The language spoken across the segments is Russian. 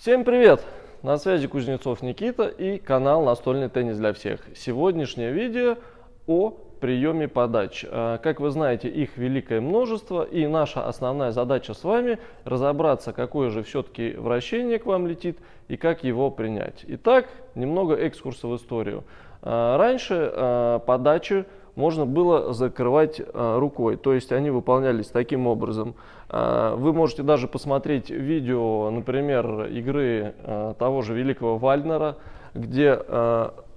Всем привет! На связи Кузнецов Никита и канал Настольный теннис для всех. Сегодняшнее видео о приеме подач. А, как вы знаете, их великое множество и наша основная задача с вами разобраться, какое же все-таки вращение к вам летит и как его принять. Итак, немного экскурса в историю. А, раньше а, подачи можно было закрывать э, рукой. То есть они выполнялись таким образом. Э, вы можете даже посмотреть видео, например, игры э, того же великого Вальнера, где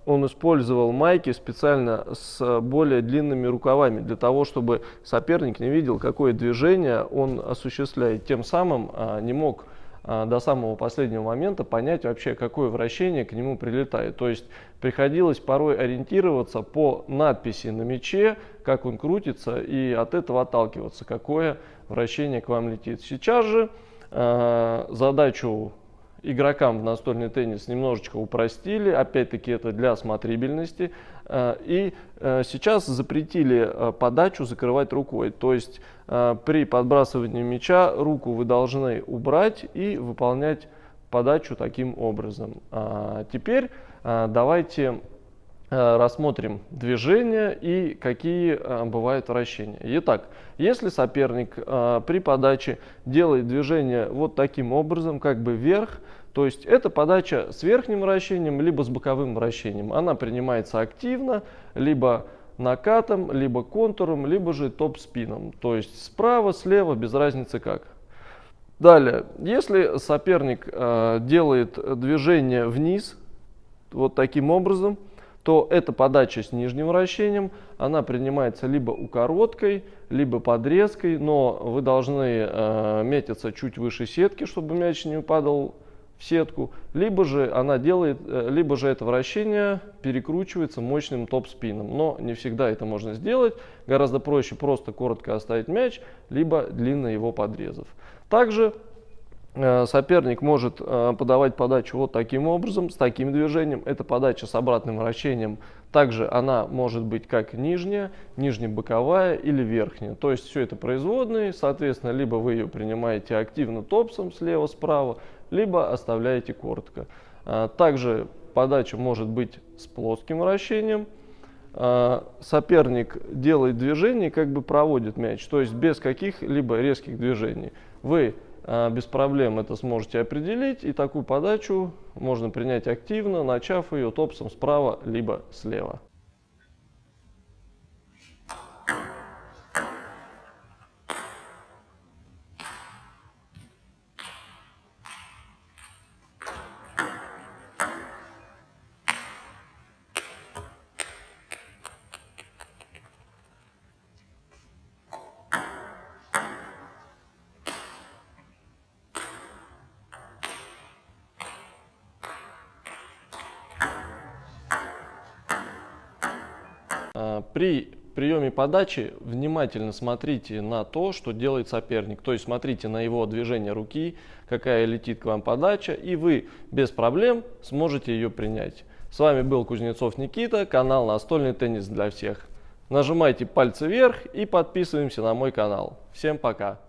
он использовал майки специально с более длинными рукавами, для того, чтобы соперник не видел, какое движение он осуществляет. Тем самым не мог до самого последнего момента понять вообще, какое вращение к нему прилетает. То есть приходилось порой ориентироваться по надписи на мяче, как он крутится, и от этого отталкиваться, какое вращение к вам летит. Сейчас же э, задачу игрокам в настольный теннис немножечко упростили, опять-таки это для смотрибельности, э, и э, сейчас запретили э, подачу закрывать рукой, то есть при подбрасывании мяча руку вы должны убрать и выполнять подачу таким образом. А теперь давайте рассмотрим движения и какие э, бывают вращения. Итак, если соперник э, при подаче делает движение вот таким образом, как бы вверх, то есть это подача с верхним вращением, либо с боковым вращением. Она принимается активно, либо накатом, либо контуром, либо же топ-спином. То есть справа, слева, без разницы как. Далее, если соперник э, делает движение вниз, вот таким образом, то эта подача с нижним вращением, она принимается либо укороткой, либо подрезкой, но вы должны э, метиться чуть выше сетки, чтобы мяч не падал в сетку, либо же она делает, э, либо же это вращение перекручивается мощным топ-спином, но не всегда это можно сделать, гораздо проще просто коротко оставить мяч, либо длинно его подрезав. Также соперник может э, подавать подачу вот таким образом, с таким движением. Это подача с обратным вращением. Также она может быть как нижняя, нижнебоковая или верхняя. То есть все это производные, соответственно, либо вы ее принимаете активно топсом слева-справа, либо оставляете коротко. Э, также подача может быть с плоским вращением. Соперник делает движение, как бы проводит мяч, то есть без каких-либо резких движений. Вы без проблем это сможете определить. И такую подачу можно принять активно, начав ее топсом справа либо слева. При приеме подачи внимательно смотрите на то, что делает соперник. То есть смотрите на его движение руки, какая летит к вам подача, и вы без проблем сможете ее принять. С вами был Кузнецов Никита, канал Настольный теннис для всех. Нажимайте пальцы вверх и подписываемся на мой канал. Всем пока!